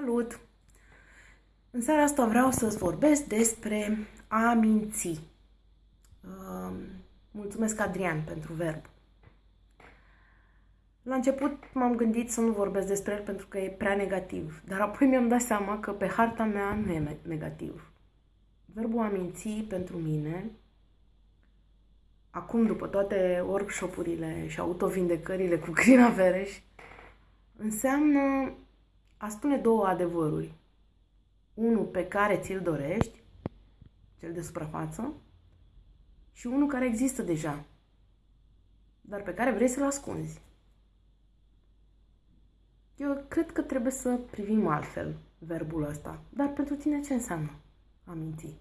Salut! În seara asta vreau să-ți vorbesc despre a minți. Uh, mulțumesc, Adrian, pentru verb. La început m-am gândit să nu vorbesc despre el pentru că e prea negativ, dar apoi mi-am dat seama că pe harta mea nu e negativ. Verbul a minți pentru mine, acum după toate workshopurile și autovindecările cu Crina Vereș, înseamnă a spune două adevăruri. Unul pe care ți-l dorești, cel de suprafață, și unul care există deja, dar pe care vrei să-l ascunzi. Eu cred că trebuie să privim altfel verbul ăsta. Dar pentru tine ce înseamnă a minți?